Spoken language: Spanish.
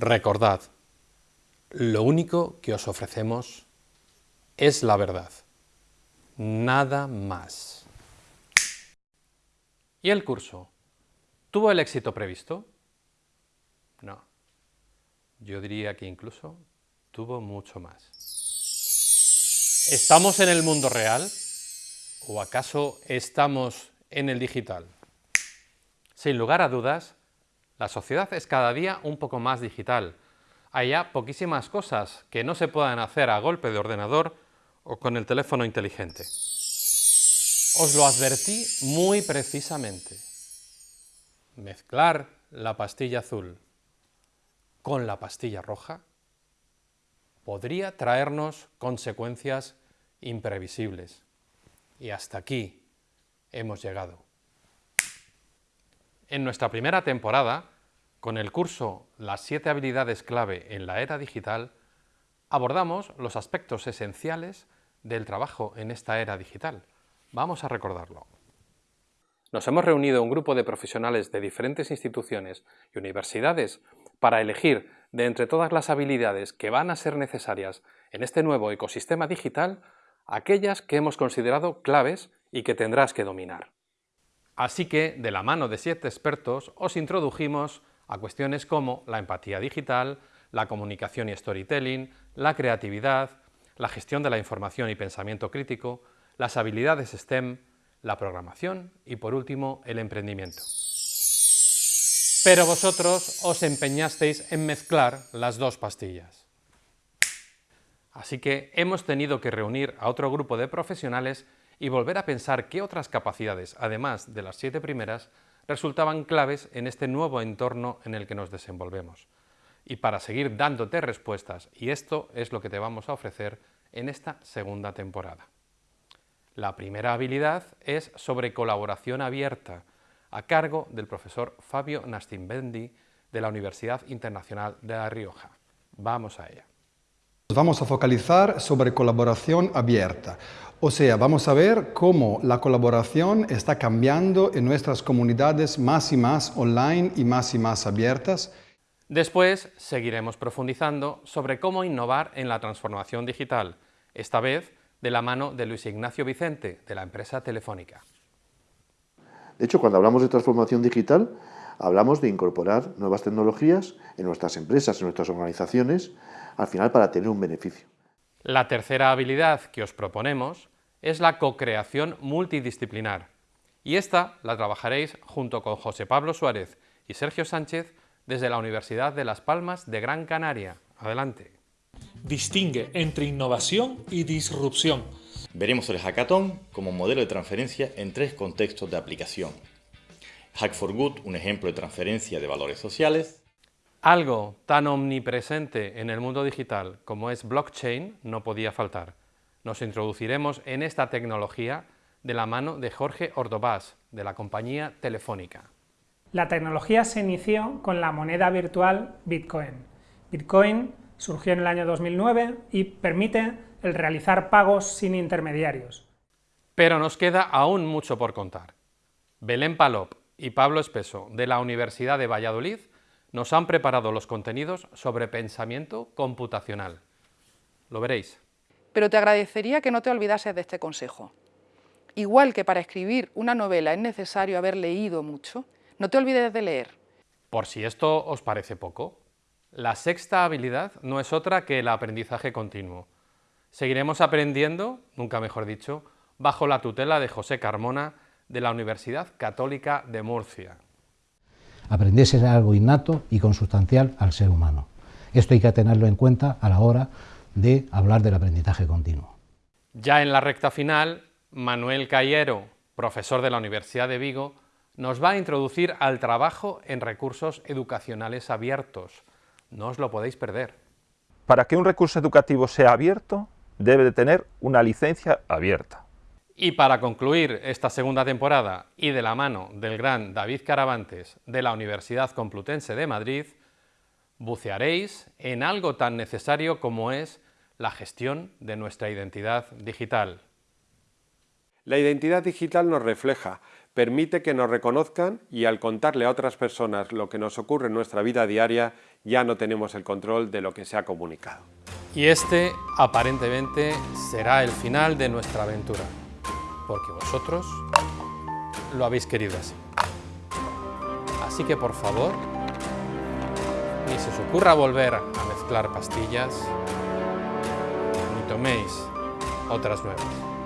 Recordad, lo único que os ofrecemos es la verdad, nada más. ¿Y el curso? ¿Tuvo el éxito previsto? No. Yo diría que incluso tuvo mucho más. ¿Estamos en el mundo real? ¿O acaso estamos en el digital? Sin lugar a dudas, la sociedad es cada día un poco más digital. Hay ya poquísimas cosas que no se puedan hacer a golpe de ordenador o con el teléfono inteligente. Os lo advertí muy precisamente. Mezclar la pastilla azul con la pastilla roja podría traernos consecuencias imprevisibles. Y hasta aquí hemos llegado. En nuestra primera temporada, con el curso Las siete habilidades clave en la era digital, abordamos los aspectos esenciales del trabajo en esta era digital. Vamos a recordarlo. Nos hemos reunido un grupo de profesionales de diferentes instituciones y universidades para elegir de entre todas las habilidades que van a ser necesarias en este nuevo ecosistema digital, aquellas que hemos considerado claves y que tendrás que dominar. Así que, de la mano de siete expertos, os introdujimos a cuestiones como la empatía digital, la comunicación y storytelling, la creatividad, la gestión de la información y pensamiento crítico, las habilidades STEM, la programación y, por último, el emprendimiento. Pero vosotros os empeñasteis en mezclar las dos pastillas. Así que hemos tenido que reunir a otro grupo de profesionales y volver a pensar qué otras capacidades, además de las siete primeras, resultaban claves en este nuevo entorno en el que nos desenvolvemos. Y para seguir dándote respuestas, y esto es lo que te vamos a ofrecer en esta segunda temporada. La primera habilidad es sobre colaboración abierta, a cargo del profesor Fabio Nastimbendi de la Universidad Internacional de La Rioja. Vamos a ella. Vamos a focalizar sobre colaboración abierta, o sea, vamos a ver cómo la colaboración está cambiando en nuestras comunidades más y más online y más y más abiertas. Después seguiremos profundizando sobre cómo innovar en la transformación digital, esta vez de la mano de Luis Ignacio Vicente, de la empresa Telefónica. De hecho, cuando hablamos de transformación digital, hablamos de incorporar nuevas tecnologías en nuestras empresas, en nuestras organizaciones, al final para tener un beneficio. La tercera habilidad que os proponemos es la co-creación multidisciplinar, y esta la trabajaréis junto con José Pablo Suárez y Sergio Sánchez desde la Universidad de Las Palmas de Gran Canaria. Adelante. Distingue entre innovación y disrupción. Veremos el hackathon como modelo de transferencia en tres contextos de aplicación. Hack for Good, un ejemplo de transferencia de valores sociales. Algo tan omnipresente en el mundo digital como es blockchain no podía faltar. Nos introduciremos en esta tecnología de la mano de Jorge Ordovás, de la compañía Telefónica. La tecnología se inició con la moneda virtual Bitcoin. Bitcoin surgió en el año 2009 y permite el realizar pagos sin intermediarios. Pero nos queda aún mucho por contar. Belén Palop y Pablo Espeso, de la Universidad de Valladolid, nos han preparado los contenidos sobre pensamiento computacional. Lo veréis. Pero te agradecería que no te olvidases de este consejo. Igual que para escribir una novela es necesario haber leído mucho, no te olvides de leer. Por si esto os parece poco, la sexta habilidad no es otra que el aprendizaje continuo. Seguiremos aprendiendo, nunca mejor dicho, bajo la tutela de José Carmona de la Universidad Católica de Murcia. Aprender es algo innato y consustancial al ser humano. Esto hay que tenerlo en cuenta a la hora de hablar del aprendizaje continuo. Ya en la recta final, Manuel Cayero, profesor de la Universidad de Vigo, nos va a introducir al trabajo en recursos educacionales abiertos, no os lo podéis perder. Para que un recurso educativo sea abierto, debe de tener una licencia abierta. Y para concluir esta segunda temporada y de la mano del gran David Caravantes de la Universidad Complutense de Madrid, bucearéis en algo tan necesario como es la gestión de nuestra identidad digital. La identidad digital nos refleja, permite que nos reconozcan y al contarle a otras personas lo que nos ocurre en nuestra vida diaria, ya no tenemos el control de lo que se ha comunicado. Y este, aparentemente, será el final de nuestra aventura, porque vosotros lo habéis querido así. Así que, por favor, ni se os ocurra volver a mezclar pastillas, ni toméis otras nuevas.